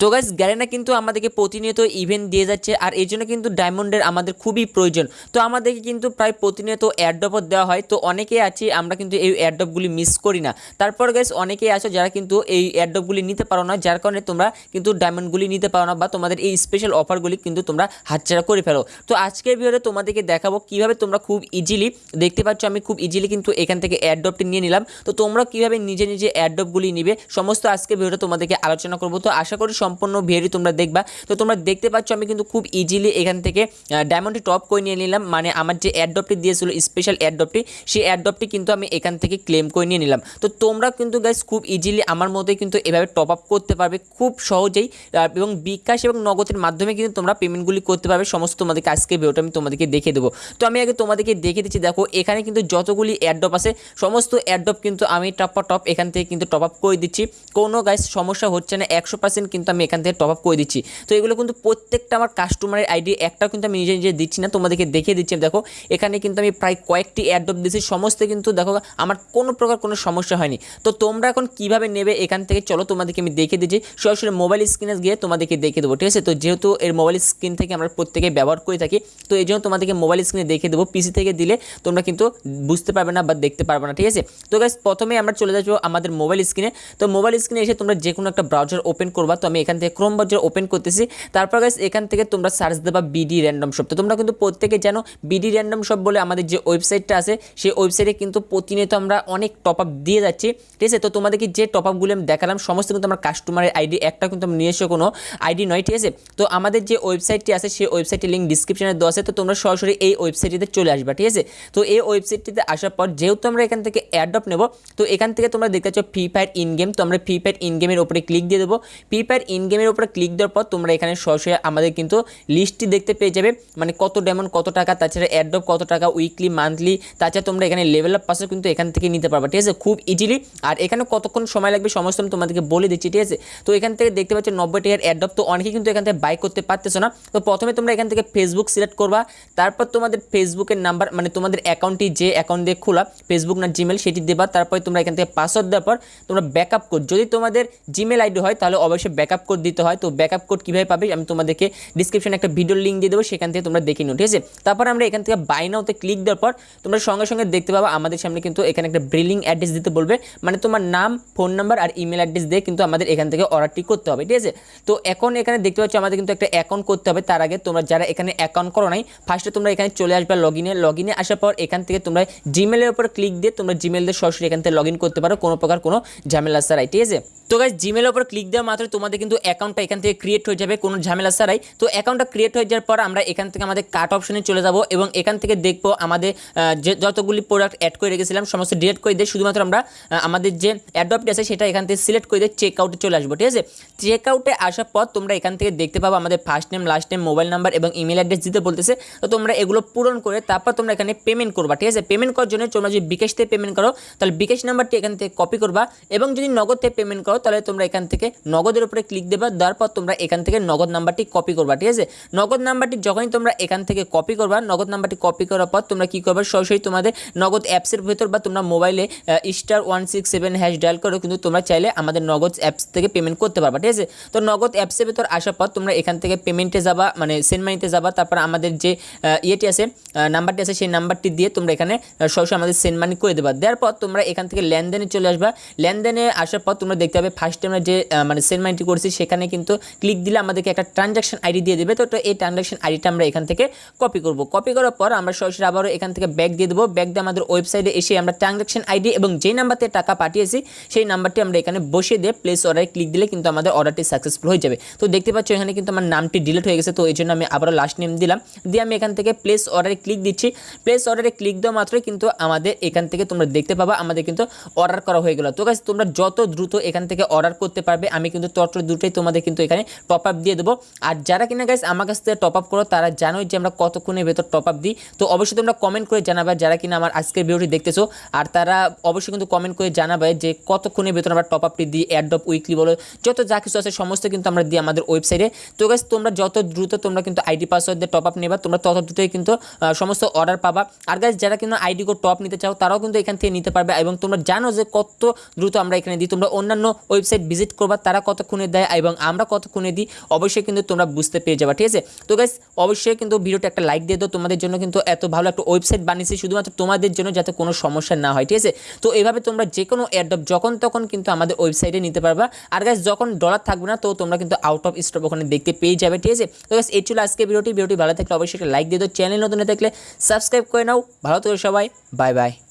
তো guys Garena কিন্তু আমাদেরকে প্রতিনিয়ত ইভেন্ট দিয়ে যাচ্ছে আর এই জন্য কিন্তু ডায়মন্ডের আমাদের খুবই প্রয়োজন। তো আমাদেরকে কিন্তু প্রায় প্রতিনিয়ত অ্যাডডপও দেওয়া হয়। তো অনেকেই আছি, আমরা কিন্তু এই অ্যাডডপগুলি মিস করি না। তারপর গাইস অনেকেই আছো যারা কিন্তু এই অ্যাডডপগুলি নিতে পারো না, যার কারণে তোমরা কিন্তু ডায়মন্ডগুলি নিতে পারো না বা তোমাদের এই স্পেশাল অফারগুলি কিন্তু তোমরা হাতছাড়া করে ফেলো। তো আজকের ভিডিওতে তোমাদেরকে দেখাবো কীভাবে তোমরা খুব ইজিলি দেখতে পাচ্ছ আমি খুব ইজিলি কিন্তু এখান থেকে অ্যাডডপটি নিয়ে নিলাম। তো তোমরা কীভাবে নিজে নিজে অ্যাডডপগুলি নিবে, সমস্ত আজকে ভিডিওটা তোমাদেরকে আলোচনা করব। তো আশা করি সম্পূর্ণ ভিডিও তোমরা দেখবা। তো তোমরা দেখতে পাচ্ছ, আমি কিন্তু খুব ইজিলি এখান থেকে ডায়মন্ডটি টপ করে নিয়ে নিলাম। মানে আমার যে অ্যাডডপটি দিয়েছিল স্পেশাল অ্যাডডপটি সেই অ্যাডডপটি কিন্তু আমি এখান থেকে ক্লেম করে নিয়ে নিলাম। তো তোমরা কিন্তু গাইস খুব ইজিলি আমার মতোই কিন্তু এভাবে টপ আপ করতে পারবে খুব সহজেই এবং বিকাশ এবং নগদের মাধ্যমে কিন্তু তোমরা পেমেন্টগুলি করতে পারবে। সমস্ত তোমাদেরকে আজকে ভিডিওটা আমি তোমাদেরকে দেখে দেবো। তো আমি আগে তোমাদেরকে দেখে দিচ্ছি, দেখো এখানে কিন্তু যতগুলি অ্যাডডপ আছে সমস্ত অ্যাডপ কিন্তু আমি টপ টপ এখান থেকে কিন্তু টপ আপ করে দিচ্ছি। কোনো গাইস সমস্যা হচ্ছে না, একশো কিন্তু আমি এখান থেকে টপ আপ করে দিচ্ছি। তো এগুলো কিন্তু প্রত্যেকটা আমার কাস্টমারের আইডি একটাও কিন্তু আমি নিজে নিজে দিচ্ছি না, তোমাদেরকে দেখিয়ে দিচ্ছি। দেখো, এখানে কিন্তু আমি প্রায় কয়েকটি অ্যাডডপ দিচ্ছি সমস্ত কিন্তু দেখো, আমার কোনো প্রকার কোনো সমস্যা হয়নি। তো তোমরা এখন কীভাবে নেবে এখান থেকে চলো, তোমাদেরকে আমি দেখে দিচ্ছি। সরাসরি মোবাইল স্ক্রিনে গিয়ে তোমাদেরকে দেখে দেবো, ঠিক আছে? তো যেহেতু এর মোবাইল স্ক্রিন থেকে আমরা প্রত্যেকে ব্যবহার করে থাকি, তো এই জন্য তোমাদেরকে মোবাইল স্ক্রিনে দেখে দেবো। পিসি থেকে দিলে তোমরা কিন্তু বুঝতে পারবে না বা দেখতে পারবে না, ঠিক আছে? তো গাইস প্রথমে আমরা চলে যাব আমাদের মোবাইল স্ক্রিনে তো মোবাইল স্ক্রিনে এসে তোমরা যে কোনো একটা ব্রাউজার ওপেন করবা। তো আমি এখান থেকে ক্রোম ব্রাউজার ওপেন করতেছি, তারপর গাইস এখান থেকে তোমরা সার্চ দেবা বিডি র্যান্ডম শপ তো তোমরা কিন্তু প্রত্যেকে জানো বিডি র্যান্ডম শপ বলে আমাদের যে ওয়েবসাইটটা আছে, সেই ওয়েবসাইটে কিন্তু প্রতিনিয়ত আমরা অনেক টপ আপ দিয়ে যাচ্ছি। ঠিক আছে? তো তোমাদেরকে যে টপ আপগুলো আমি দেখালাম, সমস্ত কিন্তু আমার কাস্টমারের আইডি একটা কিন্তু আমি নিয়ে কোনো আইডি নয়, ঠিক আছে? তো আমাদের যে ওয়েবসাইটটি আছে, সেই ওয়েবসাইটের লিঙ্ক ডিসক্রিপশনে দেওয়া আছে, তো তোমরা সরাসরি এই ওয়েবসাইটটিতে চলে আসবা, ঠিক আছে? তো এই ওয়েবসাইটটিতে আসার পর যেহেতু আমরা এখান থেকে অ্যাডপ নেব, তো এখান থেকে তোমরা দেখতে পাচ্ছ ফ্রি ফায়ার ইন গেম তো আমরা ফ্রি ফায়ার ইন গেমের উপরে ক্লিক দিয়ে দেবো। ফ্রি ফায়ার ইন গেমের উপরে ক্লিক দেওয়ার পর তোমরা এখানে সরাসরি আমাদের কিন্তু লিস্টটি দেখতে পেয়ে যাবে। মানে কত ডায়মন্ড কত টাকা, তাছাড়া অ্যাডপ কত টাকা উইকলি মান্থলি তাছাড়া তোমরা এখানে লেভেল আপ পাসও কিন্তু এখান থেকে নিতে পারবা, ঠিক আছে? খুব ইজিলি আর এখানে কতক্ষণ সময় লাগবে সমস্ত আমি তোমাদেরকে বলে দিচ্ছি, ঠিক আছে? তো এখান থেকে দেখতে পাচ্ছ নব্বই টাকার অ্যাডপ তো অনেকেই কিন্তু এখান থেকে বাই করতে পারতেছো না। তো প্রথমে তোমরা এখান থেকে ফেসবুক সিলেক্ট করবা। তারপর তোমাদের ফেসবুকের নাম্বার মানে তোমাদের অ্যাকাউন্টটি যে অ্যাকাউন্ট দিয়ে খোলা ফেসবুক না জিমেল সেটি দেবা। তারপরে তোমরা এখান থেকে পাসওয়ার্ড দেওয়ার পর তোমরা ব্যাকআপ কোড যদি তোমাদের জিমেল আইডি হয় তাহলে অবশ্যই ব্যাকআপ কোড দিতে হয়, তো ব্যাকআপ কোড কীভাবে পাবে আমি তোমাদেরকে ডিসক্রিপশনে একটা ভিডিওর লিঙ্ক দিয়ে দেবো, সেখান থেকে তোমরা দেখে নিও, ঠিক আছে? তারপর আমরা এখান থেকে বাই নাওতে ক্লিক দেওয়ার পর তোমরা সঙ্গে সঙ্গে দেখতে পাবো, আমাদের সামনে কিন্তু এখানে একটা ব্রিলিং অ্যাড্রেস দিতে বলবে মানে তোমার নাম ফোন নাম্বার আর ইমেল অ্যাড্রেস দিয়ে কিন্তু আমাদের এখান থেকে অর্ডারটি করতে হবে, ঠিক আছে? তো এখন এখানে দেখতে পাচ্ছ আমাদের কিন্তু একটা অ্যাকাউন্ট করতে হবে, তার আগে তোমরা যারা এখানে অ্যাকাউন্ট করো নাই ফার্স্টে তোমরা এখানে চলে আসবে লগ ইনে লগ ইনে আসার পর এখান থেকে তোমরা জিমেলের উপর ক্লিক দিয়ে তোমরা জিমেল দিয়ে সরাসরি এখান থেকে লগ ইন করতে পারো, কোনো প্রকার কোনো ঝামেলা ছাড়াই, ঠিক আছে? তো গাইজ জিমেলের উপর ক্লিক দেওয়া মাত্র তোমাদের কিন্তু অ্যাকাউন্টটা এখান থেকে ক্রিয়েট হয়ে যাবে, কোনো ঝামেলা ছাড়াই। তো অ্যাকাউন্টটা ক্রিয়েট হয়ে যাওয়ার পর আমরা এখান থেকে আমাদের কাট অপশনে চলে যাব এবং এখান থেকে দেখব আমাদের যে যতগুলি প্রোডাক্ট অ্যাড করে রেখেছিলাম, সমস্ত ডিলিট করে দিয়ে শুধুমাত্র আমরা আমাদের যে অ্যাডপ্ট আছে সেটা এখান থেকে সিলেক্ট করে দিয়ে চেক আউটে চলে আসব, ঠিক আছে? চেক আউটে আসার পর তোমরা এখান থেকে দেখতে পাবো আমাদের first name last name mobile number এবং ইমেল অ্যাড্রেস দিতে বলতেছে। তো তোমরা এগুলো পূরণ করে তারপর তোমরা এখানে পেমেন্ট করবা, ঠিক আছে? পেমেন্ট করার জন্য তোমরা যদি বিকাশ থেকে পেমেন্ট করো, তাহলে বিকাশ নাম্বারটি এখান থেকে কপি করবা এবং যদি নগদ থেকে পেমেন্ট করো, তাহলে তোমরা এখান থেকে নগদের উপরে ক্লিক দেবা, দেওয়ার পর তোমরা এখান থেকে নগদ নাম্বারটি কপি করবা, ঠিক আছে? নগদ নাম্বারটি যখনই তোমরা এখান থেকে কপি করবা, নগদ নাম্বারটি কপি করার পর তোমরা কি করবা? সরাসরি তোমাদের নগদ অ্যাপসের ভেতর বা তোমরা মোবাইলে star one six seven hash dial করে কিন্তু তোমরা চাইলে আমাদের নগদ অ্যাপস থেকে পেমেন্ট করতে পারবা, ঠিক আছে? তো নগদ অ্যাপসের ভেতর আসার পর তোমরা এখান থেকে পেমেন্টে যাবা মানে সেন্ড মানিতে যাবা, তারপর আমাদের যে ইয়েটি আছে নাম্বারটি আছে, সেই নাম্বারটি দিয়ে তোমরা এখানে সরাসরি আমাদের সেন্ড মানি করে দেবা। দেওয়ার পর তোমরা এখান থেকে লেনদেনে চলে আসবা। লেনদেনে আসার পর তোমরা দেখতে পাবে ফার্স্ট আমরা যে মানে সেন্ড মানিটি করছি সেখানে কিন্তু ক্লিক দিলে আমাদেরকে একটা ট্রানজাকশন আইডি দিয়ে দেবে। তো এই ট্রানজাকশন আইডিটা আমরা এখান থেকে কপি করব। কপি করার পর আমরা সরাসরি আবারও এখান থেকে ব্যাক দিয়ে দেবো। ব্যাক দিয়ে আমাদের ওয়েবসাইটে এসে আমরা ট্রানজাকশন আইডি এবং যেই নাম্বারতে টাকা পাঠিয়েছি, সেই নাম্বারটি আমরা এখানে বসিয়ে দিয়ে প্লেস অর্ডারে ক্লিক দিলে কিন্তু আমাদের অর্ডারটি সাকসেসফুল হয়ে যাবে। তো দেখতে পাচ্ছ এখানে কিন্তু আমার নামটি ডিলিট হয়ে গেছে, তো এই জন্য আমি আবারও লাস্ট নেম দিলাম। দিয়ে আমি এখান থেকে প্লেস অর্ডারে ক্লিক দিচ্ছি। প্লেস অর্ডারে ক্লিক দেওয়া মাত্রই কিন্তু আমাদের এখান থেকে তোমরা দেখতে পাবা, আমাদের কিন্তু অর্ডার করা হয়ে গেল। তো গাছ তোমরা যত দ্রুত এখান থেকে অর্ডার করতে পারবে, আমি কিন্তু তত দ্রুতই তোমাদের কিন্তু এখানে টপ আপ দিয়ে দেবো। আর যারা কিনা গাইস আমার কাছ থেকে টপ আপ করো, তারা জানোই যে আমরা কতক্ষণের ভেতর টপ আপ দিই। তো অবশ্যই তোমরা কমেন্ট করে জানাবে যারা কিনা আমার আজকের ভিডিওটি দেখতেছো। আর তারা অবশ্যই কিন্তু কমেন্ট করে জানাবে যে কতক্ষণের ভেতর আমরা টপ আপটি দিই অ্যাডপ উইকলি বলো, যত যা কিছু আছে সমস্ত কিন্তু আমরা দিই আমাদের ওয়েবসাইটে তো গাইস তোমরা যত দ্রুত তোমরা কিন্তু আইডি পাসওয়ার্ড দিয়ে টপ আপ নেবা, তোমরা তত দ্রুতই কিন্তু সমস্ত অর্ডার পাবা। আর গাইস যারা কিন্তু আইডি কোড টপ নিতে চাও, তারাও কিন্তু এখান থেকে নিতে পারবে। এবং তোমরা জানো যে কত দ্রুত আমরা এখানে দিই। তোমরা অন্যান্য ওয়েবসাইট ভিজিট করবা, তারা কতক্ষণে দেয় এবং আমরা কতক্ষণে দিই, অবশ্যই কিন্তু তোমরা বুঝতে পেরে যাবে, ঠিক আছে? তো গাইস অবশ্যই কিন্তু ভিডিওটা একটা লাইক দিয়ে দাও, তোমাদের জন্য কিন্তু এত ভালো একটা ওয়েবসাইট বানিয়েছি, শুধুমাত্র তোমাদের জন্য যাতে কোনো সমস্যা না হয়, ঠিক আছে? তো এভাবে তোমরা যে কোনো অ্যাডপ যখন তখন কিন্তু আমাদের ওয়েবসাইটে নিতে পারবা। আর গাইস যখন ডলার থাকবে না, তো তোমরা কিন্তু আউট অফ স্টক ওখানে দেখতে পেয়ে যাবে, ঠিক আছে? তো গাইস এই ছিল আজকে ভিডিওটি। ভিডিওটি ভালো থাকলে অবশ্যই একটা লাইক দিয়ে দাও চ্যানেল নতুন থাকলে সাবস্ক্রাইব করে নাও। ভালো থেকো সবাই বাই বাই